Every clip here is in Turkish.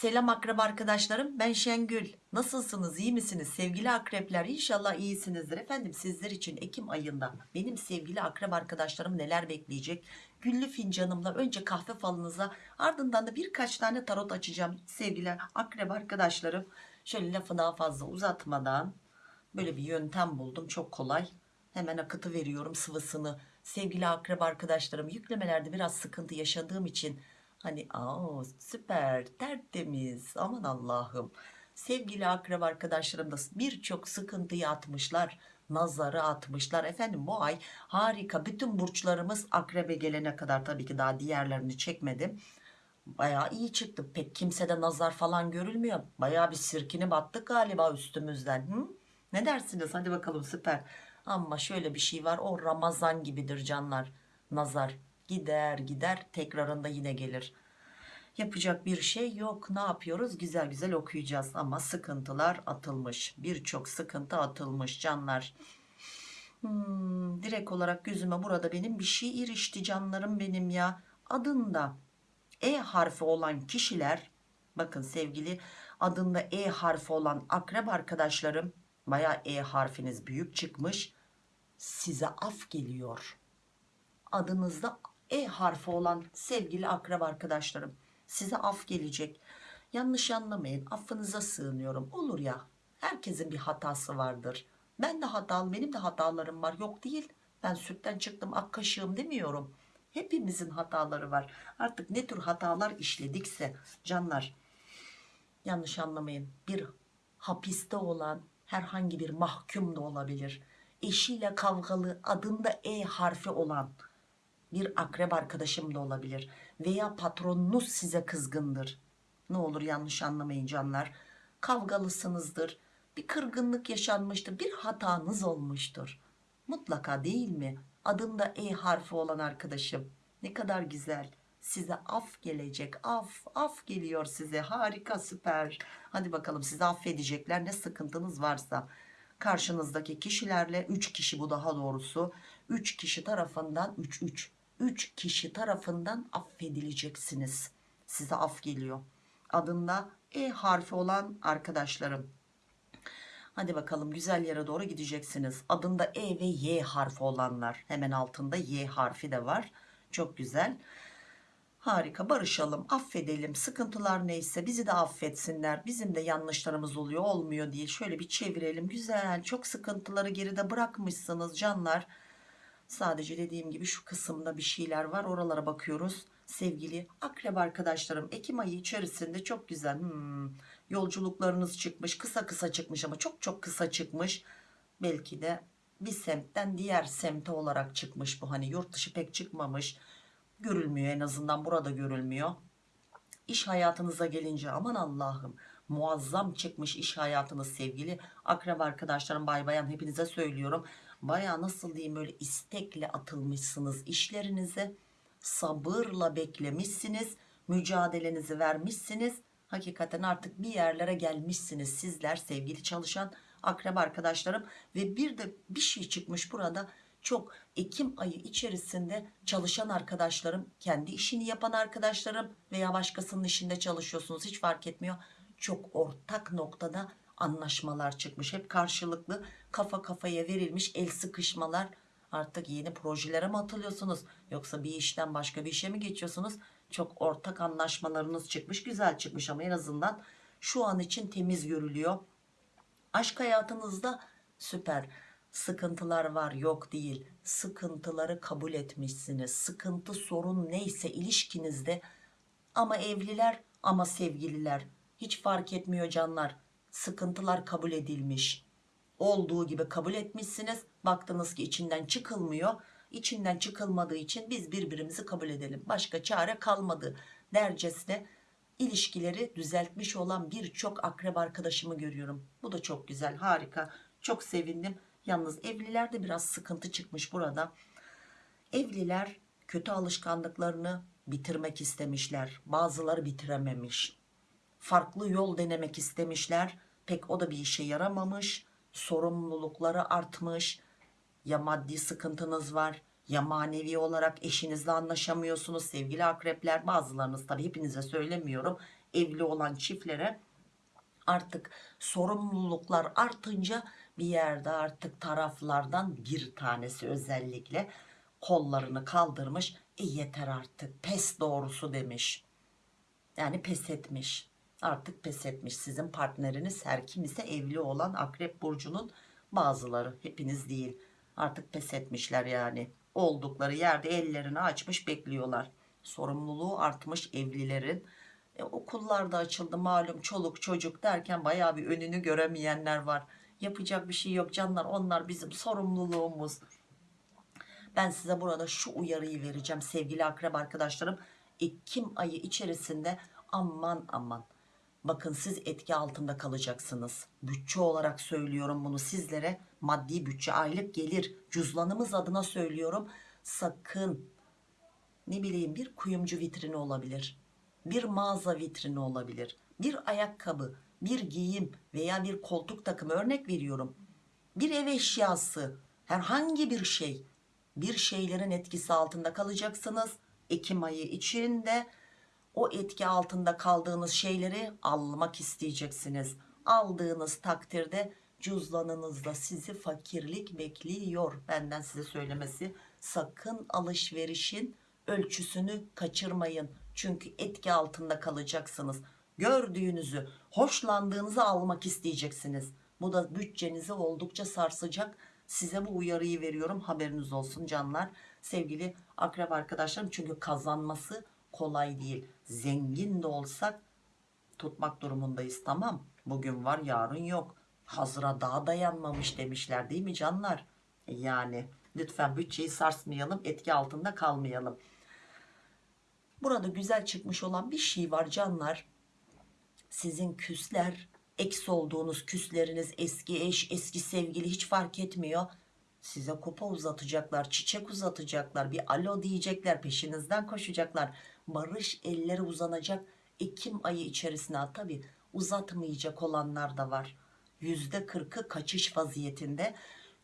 Selam akrep arkadaşlarım ben Şengül. Nasılsınız iyi misiniz? Sevgili akrepler İnşallah iyisinizdir. Efendim sizler için Ekim ayında benim sevgili akrep arkadaşlarım neler bekleyecek? Güllü fincanımla önce kahve falınıza ardından da birkaç tane tarot açacağım sevgili akrep arkadaşlarım. Şöyle lafı daha fazla uzatmadan böyle bir yöntem buldum çok kolay. Hemen akıtı veriyorum sıvısını. Sevgili akrep arkadaşlarım yüklemelerde biraz sıkıntı yaşadığım için hani aa süper tertemiz aman Allah'ım. Sevgili akrep arkadaşlarım da birçok sıkıntıyı atmışlar nazarı atmışlar. Efendim bu ay harika. Bütün burçlarımız akrebe gelene kadar tabii ki daha diğerlerini çekmedim. Bayağı iyi çıktı. Pek kimsede nazar falan görülmüyor. Bayağı bir sirkini battık galiba üstümüzden. Hı? ne dersiniz? Hadi bakalım süper. Ama şöyle bir şey var. O Ramazan gibidir canlar. Nazar gider gider tekrarında yine gelir. Yapacak bir şey yok. Ne yapıyoruz? Güzel güzel okuyacağız ama sıkıntılar atılmış. Birçok sıkıntı atılmış canlar. Hmm, direkt olarak gözüme burada benim bir şey irişti canlarım benim ya. Adında E harfi olan kişiler bakın sevgili adında E harfi olan akrep arkadaşlarım baya E harfiniz büyük çıkmış size af geliyor. Adınızda E harfi olan sevgili akrep arkadaşlarım size af gelecek. Yanlış anlamayın affınıza sığınıyorum. Olur ya herkesin bir hatası vardır. Ben de hatalı benim de hatalarım var. Yok değil ben sütten çıktım ak kaşığım demiyorum. Hepimizin hataları var. Artık ne tür hatalar işledikse canlar yanlış anlamayın. Bir hapiste olan herhangi bir mahkum da olabilir. Eşiyle kavgalı adında E harfi olan bir akrep arkadaşım da olabilir veya patronunuz size kızgındır. Ne olur yanlış anlamayın canlar. Kavgalısınızdır bir kırgınlık yaşanmıştır bir hatanız olmuştur. Mutlaka değil mi? Adında E harfi olan arkadaşım. Ne kadar güzel. Size af gelecek af af geliyor size. Harika süper. Hadi bakalım sizi affedecekler ne sıkıntınız varsa. Karşınızdaki kişilerle 3 kişi bu daha doğrusu. 3 kişi tarafından 3 3 3 kişi tarafından affedileceksiniz. Size af geliyor. Adında E harfi olan arkadaşlarım. Hadi bakalım güzel yere doğru gideceksiniz. Adında E ve Y harfi olanlar. Hemen altında Y harfi de var. Çok güzel. Harika barışalım affedelim. Sıkıntılar neyse bizi de affetsinler. Bizim de yanlışlarımız oluyor olmuyor diye şöyle bir çevirelim. Güzel çok sıkıntıları geride bırakmışsınız canlar sadece dediğim gibi şu kısımda bir şeyler var oralara bakıyoruz. Sevgili akrep arkadaşlarım Ekim ayı içerisinde çok güzel hmm, yolculuklarınız çıkmış kısa kısa çıkmış ama çok çok kısa çıkmış. Belki de bir semtten diğer semte olarak çıkmış bu hani yurt dışı pek çıkmamış. Görülmüyor en azından burada görülmüyor. İş hayatınıza gelince aman Allah'ım muazzam çıkmış iş hayatınız sevgili akrep arkadaşlarım bay bayan hepinize söylüyorum baya nasıl diyeyim böyle istekle atılmışsınız işlerinize. Sabırla beklemişsiniz mücadelenizi vermişsiniz. Hakikaten artık bir yerlere gelmişsiniz sizler sevgili çalışan akrep arkadaşlarım. Ve bir de bir şey çıkmış burada. Çok Ekim ayı içerisinde çalışan arkadaşlarım kendi işini yapan arkadaşlarım veya başkasının işinde çalışıyorsunuz hiç fark etmiyor. Çok ortak noktada anlaşmalar çıkmış. Hep karşılıklı kafa kafaya verilmiş el sıkışmalar. Artık yeni projelere mi atılıyorsunuz? Yoksa bir işten başka bir işe mi geçiyorsunuz? Çok ortak anlaşmalarınız çıkmış güzel çıkmış ama en azından şu an için temiz görülüyor. Aşk hayatınızda süper sıkıntılar var yok değil. Sıkıntıları kabul etmişsiniz. Sıkıntı sorun neyse ilişkinizde ama evliler ama sevgililer. Hiç fark etmiyor canlar sıkıntılar kabul edilmiş. Olduğu gibi kabul etmişsiniz. Baktınız ki içinden çıkılmıyor. İçinden çıkılmadığı için biz birbirimizi kabul edelim. Başka çare kalmadı dercesine ilişkileri düzeltmiş olan birçok akrep arkadaşımı görüyorum. Bu da çok güzel harika. Çok sevindim. Yalnız evlilerde biraz sıkıntı çıkmış burada. Evliler kötü alışkanlıklarını bitirmek istemişler. Bazıları bitirememiş. Farklı yol denemek istemişler pek o da bir işe yaramamış sorumlulukları artmış. Ya maddi sıkıntınız var ya manevi olarak eşinizle anlaşamıyorsunuz sevgili akrepler bazılarınız tabi hepinize söylemiyorum evli olan çiftlere artık sorumluluklar artınca bir yerde artık taraflardan bir tanesi özellikle kollarını kaldırmış e yeter artık pes doğrusu demiş. Yani pes etmiş artık pes etmiş. Sizin partneriniz her kim ise evli olan akrep burcunun bazıları. Hepiniz değil. Artık pes etmişler yani. Oldukları yerde ellerini açmış bekliyorlar. Sorumluluğu artmış evlilerin. E, okullar da açıldı malum. Çoluk çocuk derken bayağı bir önünü göremeyenler var. Yapacak bir şey yok canlar. Onlar bizim sorumluluğumuz. Ben size burada şu uyarıyı vereceğim sevgili akrep arkadaşlarım. Ekim ayı içerisinde aman aman bakın siz etki altında kalacaksınız. Bütçe olarak söylüyorum bunu sizlere. Maddi bütçe aylık gelir. Cüzdanımız adına söylüyorum. Sakın ne bileyim bir kuyumcu vitrini olabilir bir mağaza vitrini olabilir bir ayakkabı bir giyim veya bir koltuk takımı. Örnek veriyorum. Bir ev eşyası herhangi bir şey. Bir şeylerin etkisi altında kalacaksınız. Ekim ayı içinde o etki altında kaldığınız şeyleri almak isteyeceksiniz. Aldığınız takdirde cüzdanınızda sizi fakirlik bekliyor. Benden size söylemesi sakın alışverişin ölçüsünü kaçırmayın. Çünkü etki altında kalacaksınız. Gördüğünüzü hoşlandığınızı almak isteyeceksiniz. Bu da bütçenizi oldukça sarsacak. Size bu uyarıyı veriyorum. Haberiniz olsun canlar. Sevgili akrep arkadaşlarım çünkü kazanması kolay değil zengin de olsak tutmak durumundayız tamam. Bugün var yarın yok. Hazıra daha dayanmamış demişler değil mi canlar? Yani lütfen bütçeyi sarsmayalım etki altında kalmayalım. Burada güzel çıkmış olan bir şey var canlar. Sizin küsler eksi olduğunuz küsleriniz eski eş eski sevgili hiç fark etmiyor. Size kupa uzatacaklar çiçek uzatacaklar bir alo diyecekler peşinizden koşacaklar barış elleri uzanacak Ekim ayı içerisinde tabi uzatmayacak olanlar da var. Yüzde kırkı kaçış vaziyetinde.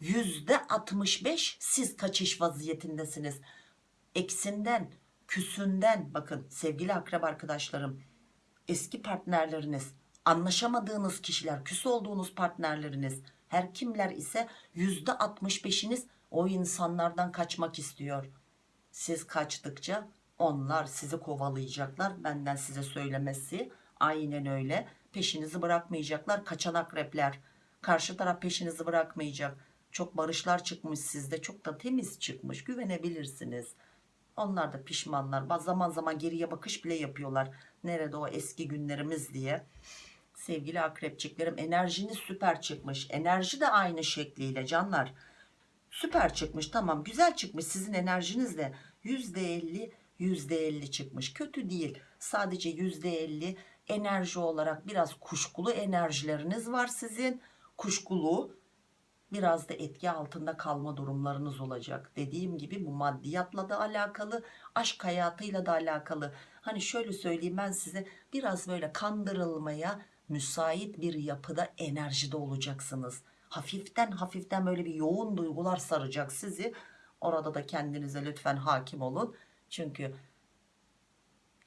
Yüzde 65 siz kaçış vaziyetindesiniz. Eksinden küsünden bakın sevgili akrep arkadaşlarım eski partnerleriniz anlaşamadığınız kişiler küs olduğunuz partnerleriniz her kimler ise yüzde 65'iniz o insanlardan kaçmak istiyor. Siz kaçtıkça onlar sizi kovalayacaklar. Benden size söylemesi aynen öyle. Peşinizi bırakmayacaklar. Kaçan akrepler karşı taraf peşinizi bırakmayacak. Çok barışlar çıkmış sizde. Çok da temiz çıkmış. Güvenebilirsiniz. Onlar da pişmanlar. Zaman zaman geriye bakış bile yapıyorlar. Nerede o eski günlerimiz diye. Sevgili akrepçiklerim enerjiniz süper çıkmış. Enerji de aynı şekliyle canlar. Süper çıkmış tamam. Güzel çıkmış sizin enerjiniz de %50 %50 çıkmış. Kötü değil. Sadece %50 enerji olarak biraz kuşkulu enerjileriniz var sizin. Kuşkulu biraz da etki altında kalma durumlarınız olacak. Dediğim gibi bu maddiyatla da alakalı aşk hayatıyla da alakalı. Hani şöyle söyleyeyim ben size biraz böyle kandırılmaya müsait bir yapıda enerjide olacaksınız. Hafiften hafiften böyle bir yoğun duygular saracak sizi. Orada da kendinize lütfen hakim olun çünkü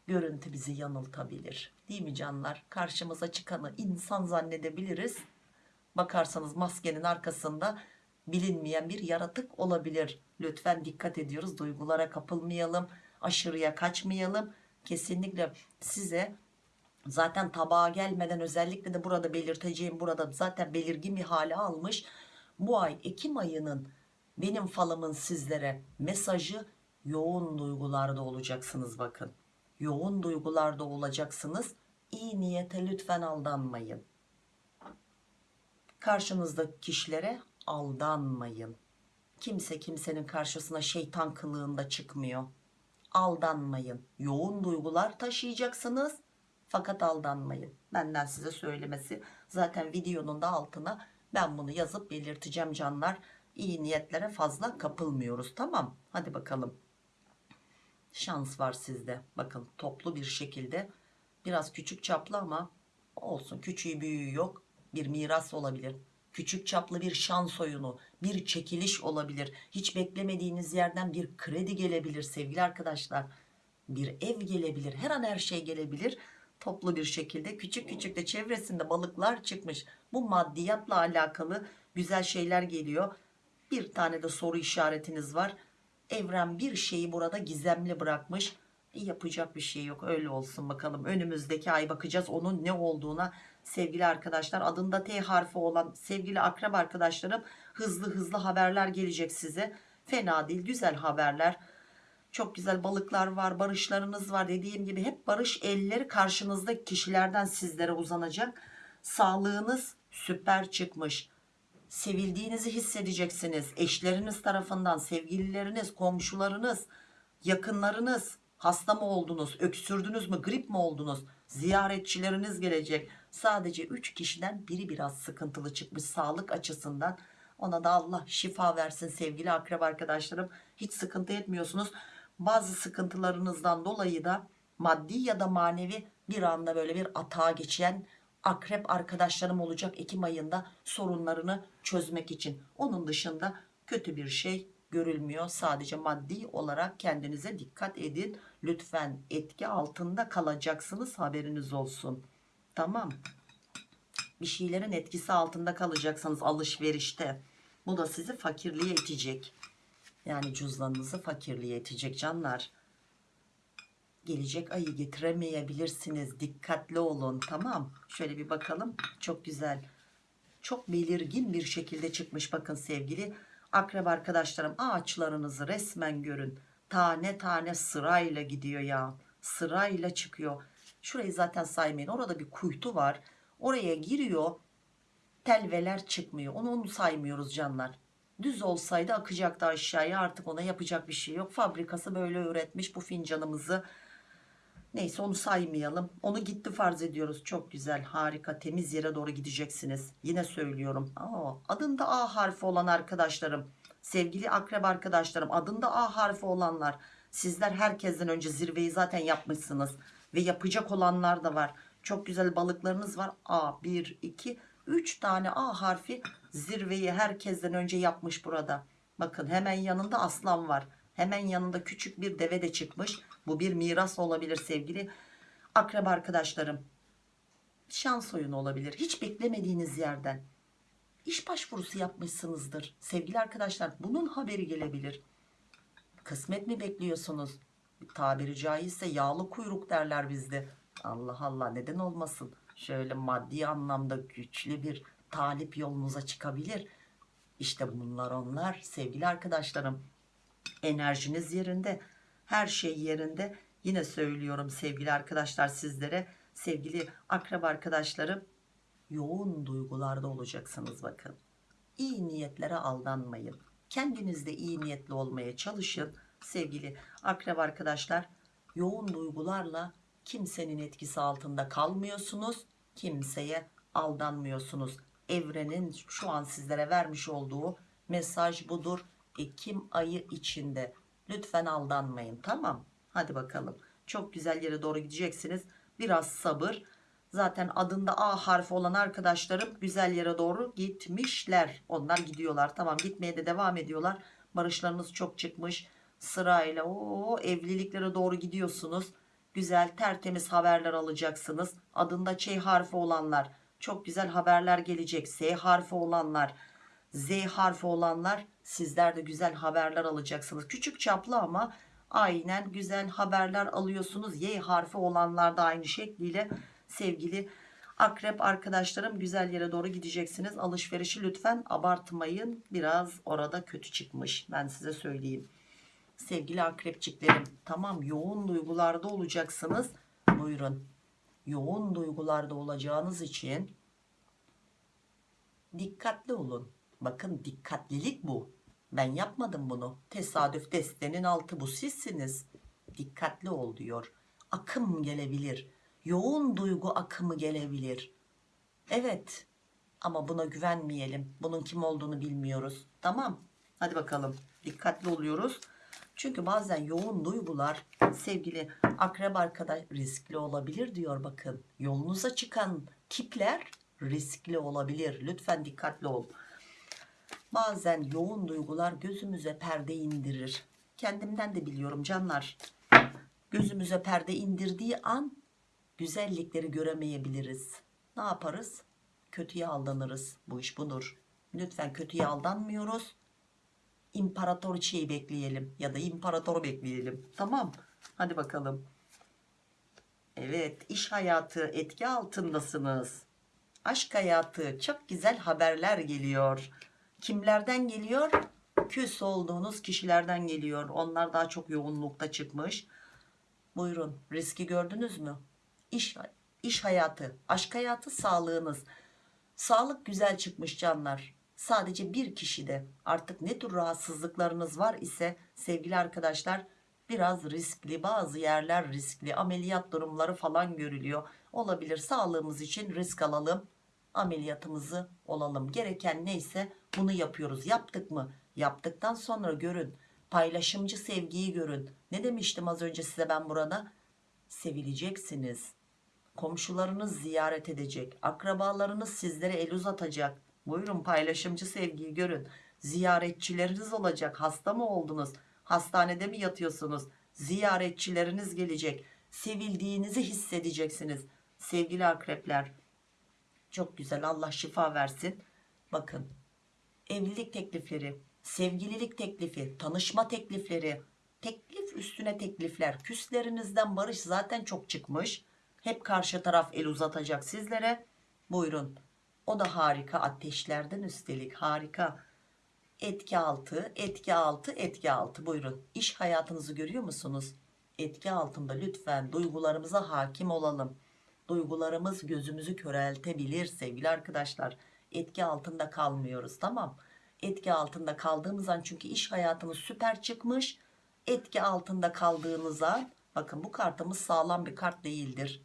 görüntü bizi yanıltabilir. Değil mi canlar? Karşımıza çıkanı insan zannedebiliriz. Bakarsanız maskenin arkasında bilinmeyen bir yaratık olabilir. Lütfen dikkat ediyoruz. Duygulara kapılmayalım. Aşırıya kaçmayalım. Kesinlikle size zaten tabağa gelmeden özellikle de burada belirteceğim burada zaten belirgin bir hale almış. Bu ay Ekim ayının benim falımın sizlere mesajı yoğun duygularda olacaksınız bakın. Yoğun duygularda olacaksınız. İyi niyete lütfen aldanmayın. Karşınızdaki kişilere aldanmayın. Kimse kimsenin karşısına şeytan kılığında çıkmıyor. Aldanmayın. Yoğun duygular taşıyacaksınız. Fakat aldanmayın. Benden size söylemesi zaten videonun da altına ben bunu yazıp belirteceğim canlar. İyi niyetlere fazla kapılmıyoruz tamam? Hadi bakalım şans var sizde. Bakın toplu bir şekilde. Biraz küçük çaplı ama olsun. Küçüğü büyüğü yok. Bir miras olabilir. Küçük çaplı bir şans oyunu bir çekiliş olabilir. Hiç beklemediğiniz yerden bir kredi gelebilir sevgili arkadaşlar. Bir ev gelebilir. Her an her şey gelebilir. Toplu bir şekilde küçük küçük de çevresinde balıklar çıkmış. Bu maddiyatla alakalı güzel şeyler geliyor. Bir tane de soru işaretiniz var evren bir şeyi burada gizemli bırakmış. Yapacak bir şey yok öyle olsun bakalım. Önümüzdeki ay bakacağız onun ne olduğuna. Sevgili arkadaşlar adında T harfi olan sevgili akrep arkadaşlarım hızlı hızlı haberler gelecek size. Fena değil güzel haberler. Çok güzel balıklar var barışlarınız var. Dediğim gibi hep barış elleri karşınızdaki kişilerden sizlere uzanacak. Sağlığınız süper çıkmış sevildiğinizi hissedeceksiniz. Eşleriniz tarafından sevgilileriniz komşularınız yakınlarınız hasta mı oldunuz öksürdünüz mü grip mi oldunuz? Ziyaretçileriniz gelecek. Sadece 3 kişiden biri biraz sıkıntılı çıkmış sağlık açısından. Ona da Allah şifa versin sevgili akrep arkadaşlarım. Hiç sıkıntı etmiyorsunuz. Bazı sıkıntılarınızdan dolayı da maddi ya da manevi bir anda böyle bir atağa geçen akrep arkadaşlarım olacak Ekim ayında sorunlarını çözmek için. Onun dışında kötü bir şey görülmüyor. Sadece maddi olarak kendinize dikkat edin. Lütfen etki altında kalacaksınız. Haberiniz olsun. Tamam. Bir şeylerin etkisi altında kalacaksınız alışverişte. Bu da sizi fakirliğe itecek. Yani cüzdanınızı fakirliğe itecek canlar gelecek. Ayı getiremeyebilirsiniz dikkatli olun. Tamam. Şöyle bir bakalım. Çok güzel. Çok belirgin bir şekilde çıkmış bakın sevgili akrep arkadaşlarım. Ağaçlarınızı resmen görün. Tane tane sırayla gidiyor ya. Sırayla çıkıyor. Şurayı zaten saymayın. Orada bir kuytu var. Oraya giriyor. Telveler çıkmıyor. Onu, onu saymıyoruz canlar. Düz olsaydı akacaktı aşağıya. Artık ona yapacak bir şey yok. Fabrikası böyle üretmiş bu fincanımızı neyse onu saymayalım. Onu gitti farz ediyoruz. Çok güzel harika temiz yere doğru gideceksiniz. Yine söylüyorum. Aa, adında A harfi olan arkadaşlarım sevgili akrep arkadaşlarım adında A harfi olanlar sizler herkesten önce zirveyi zaten yapmışsınız ve yapacak olanlar da var. Çok güzel balıklarınız var. A 1 2 3 tane A harfi zirveyi herkesten önce yapmış burada. Bakın hemen yanında aslan var hemen yanında küçük bir deve de çıkmış. Bu bir miras olabilir sevgili akrep arkadaşlarım. Şans oyunu olabilir. Hiç beklemediğiniz yerden. İş başvurusu yapmışsınızdır. Sevgili arkadaşlar bunun haberi gelebilir. Kısmet mi bekliyorsunuz? Tabiri caizse yağlı kuyruk derler bizde. Allah Allah neden olmasın? Şöyle maddi anlamda güçlü bir talip yolunuza çıkabilir. İşte bunlar onlar sevgili arkadaşlarım enerjiniz yerinde. Her şey yerinde. Yine söylüyorum sevgili arkadaşlar sizlere. Sevgili akrab arkadaşlarım yoğun duygularda olacaksınız bakın. İyi niyetlere aldanmayın. Kendinizde iyi niyetli olmaya çalışın. Sevgili akrab arkadaşlar yoğun duygularla kimsenin etkisi altında kalmıyorsunuz kimseye aldanmıyorsunuz. Evrenin şu an sizlere vermiş olduğu mesaj budur Ekim ayı içinde. Lütfen aldanmayın tamam? Hadi bakalım. Çok güzel yere doğru gideceksiniz. Biraz sabır. Zaten adında A harfi olan arkadaşlarım güzel yere doğru gitmişler. Onlar gidiyorlar. Tamam gitmeye de devam ediyorlar. Barışlarınız çok çıkmış. Sırayla o evliliklere doğru gidiyorsunuz. Güzel tertemiz haberler alacaksınız. Adında Ç harfi olanlar. Çok güzel haberler gelecek. S harfi olanlar. Z harfi olanlar sizler de güzel haberler alacaksınız. Küçük çaplı ama aynen güzel haberler alıyorsunuz. Y harfi olanlar da aynı şekliyle. Sevgili akrep arkadaşlarım güzel yere doğru gideceksiniz. Alışverişi lütfen abartmayın. Biraz orada kötü çıkmış. Ben size söyleyeyim. Sevgili akrepçiklerim tamam yoğun duygularda olacaksınız. Buyurun. Yoğun duygularda olacağınız için dikkatli olun. Bakın dikkatlilik bu ben yapmadım bunu. Tesadüf destenin altı bu. Sizsiniz. Dikkatli ol diyor. Akım gelebilir. Yoğun duygu akımı gelebilir. Evet. Ama buna güvenmeyelim. Bunun kim olduğunu bilmiyoruz. Tamam. Hadi bakalım. Dikkatli oluyoruz. Çünkü bazen yoğun duygular sevgili akrep arkadaş riskli olabilir diyor bakın. Yolunuza çıkan tipler riskli olabilir. Lütfen dikkatli ol. Bazen yoğun duygular gözümüze perde indirir. Kendimden de biliyorum canlar. Gözümüze perde indirdiği an güzellikleri göremeyebiliriz. Ne yaparız? Kötüye aldanırız. Bu iş budur. Lütfen kötüye aldanmıyoruz. İmparatoriçeyi bekleyelim ya da imparatoru bekleyelim. Tamam. Hadi bakalım. Evet, iş hayatı etki altındasınız. Aşk hayatı çok güzel haberler geliyor. Kimlerden geliyor? Küs olduğunuz kişilerden geliyor. Onlar daha çok yoğunlukta çıkmış. Buyurun, riski gördünüz mü? İş, iş hayatı, aşk hayatı, sağlığınız. Sağlık güzel çıkmış canlar. Sadece bir kişide artık ne tür rahatsızlıklarınız var ise sevgili arkadaşlar biraz riskli bazı yerler riskli ameliyat durumları falan görülüyor. Olabilir sağlığımız için risk alalım ameliyatımızı olalım. Gereken neyse bunu yapıyoruz. Yaptık mı? Yaptıktan sonra görün. Paylaşımcı sevgiyi görün. Ne demiştim az önce size ben burada? Sevileceksiniz. Komşularınız ziyaret edecek. Akrabalarınız sizlere el uzatacak. Buyurun paylaşımcı sevgiyi görün. Ziyaretçileriniz olacak. Hasta mı oldunuz? Hastanede mi yatıyorsunuz? Ziyaretçileriniz gelecek. Sevildiğinizi hissedeceksiniz. Sevgili akrepler. Çok güzel Allah şifa versin. Bakın evlilik teklifleri, sevgililik teklifi, tanışma teklifleri, teklif üstüne teklifler. Küslerinizden barış zaten çok çıkmış. Hep karşı taraf el uzatacak sizlere. Buyurun. O da harika ateşlerden üstelik harika. Etki altı, etki altı, etki altı. Buyurun. İş hayatınızı görüyor musunuz? Etki altında lütfen duygularımıza hakim olalım. Duygularımız gözümüzü köreltebilir sevgili arkadaşlar. Etki altında kalmıyoruz tamam. Etki altında kaldığımız an çünkü iş hayatımız süper çıkmış. Etki altında kaldığınız an bakın bu kartımız sağlam bir kart değildir.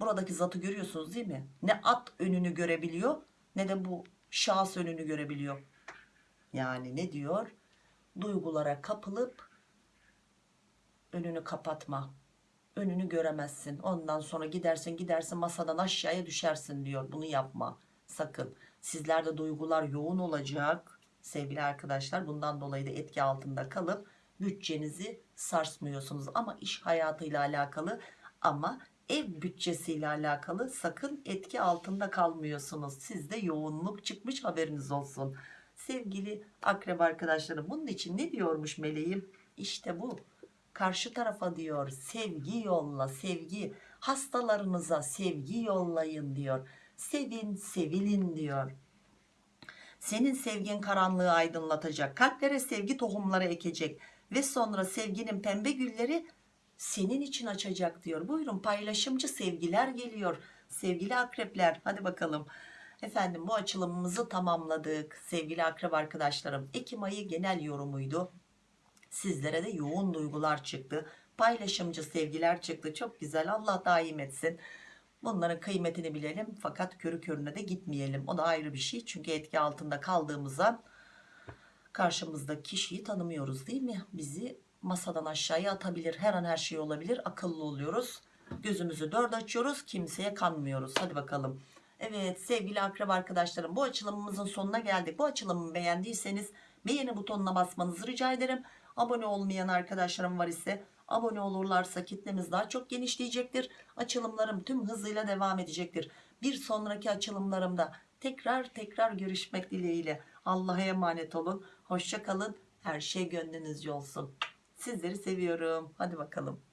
Buradaki zatı görüyorsunuz değil mi? Ne at önünü görebiliyor ne de bu şahıs önünü görebiliyor. Yani ne diyor? Duygulara kapılıp önünü kapatma. Önünü göremezsin. Ondan sonra gidersin gidersin masadan aşağıya düşersin diyor. Bunu yapma. Sakın. Sizlerde duygular yoğun olacak. Sevgili arkadaşlar bundan dolayı da etki altında kalıp bütçenizi sarsmıyorsunuz. Ama iş hayatıyla alakalı ama ev bütçesiyle alakalı sakın etki altında kalmıyorsunuz. Sizde yoğunluk çıkmış haberiniz olsun. Sevgili akrep arkadaşlarım bunun için ne diyormuş meleğim? İşte bu. Karşı tarafa diyor sevgi yolla sevgi. Hastalarınıza sevgi yollayın diyor. Sevin sevilin diyor. Senin sevgin karanlığı aydınlatacak. Kalplere sevgi tohumları ekecek. Ve sonra sevginin pembe gülleri senin için açacak diyor. Buyurun paylaşımcı sevgiler geliyor. Sevgili akrepler hadi bakalım. Efendim bu açılımımızı tamamladık. Sevgili akrep arkadaşlarım. Ekim ayı genel yorumuydu. Sizlere de yoğun duygular çıktı. Paylaşımcı sevgiler çıktı. Çok güzel. Allah daim etsin. Bunların kıymetini bilelim. Fakat körü körüne de gitmeyelim. O da ayrı bir şey. Çünkü etki altında kaldığımızda karşımızdaki kişiyi tanımıyoruz değil mi? Bizi masadan aşağıya atabilir. Her an her şey olabilir. Akıllı oluyoruz. Gözümüzü dört açıyoruz. Kimseye kanmıyoruz. Hadi bakalım. Evet sevgili akrep arkadaşlarım bu açılımımızın sonuna geldik. Bu açılımı beğendiyseniz beğeni butonuna basmanızı rica ederim. Abone olmayan arkadaşlarım var ise abone olurlarsa kitlemiz daha çok genişleyecektir. Açılımlarım tüm hızıyla devam edecektir. Bir sonraki açılımlarımda tekrar tekrar görüşmek dileğiyle. Allah'a emanet olun. Hoşça kalın. Her şey gönlünüzce olsun. Sizleri seviyorum. Hadi bakalım.